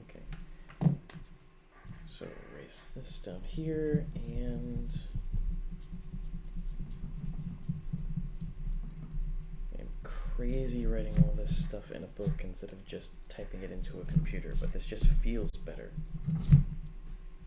Okay. So erase this down here and I'm crazy writing all this stuff in a book instead of just typing it into a computer, but this just feels better.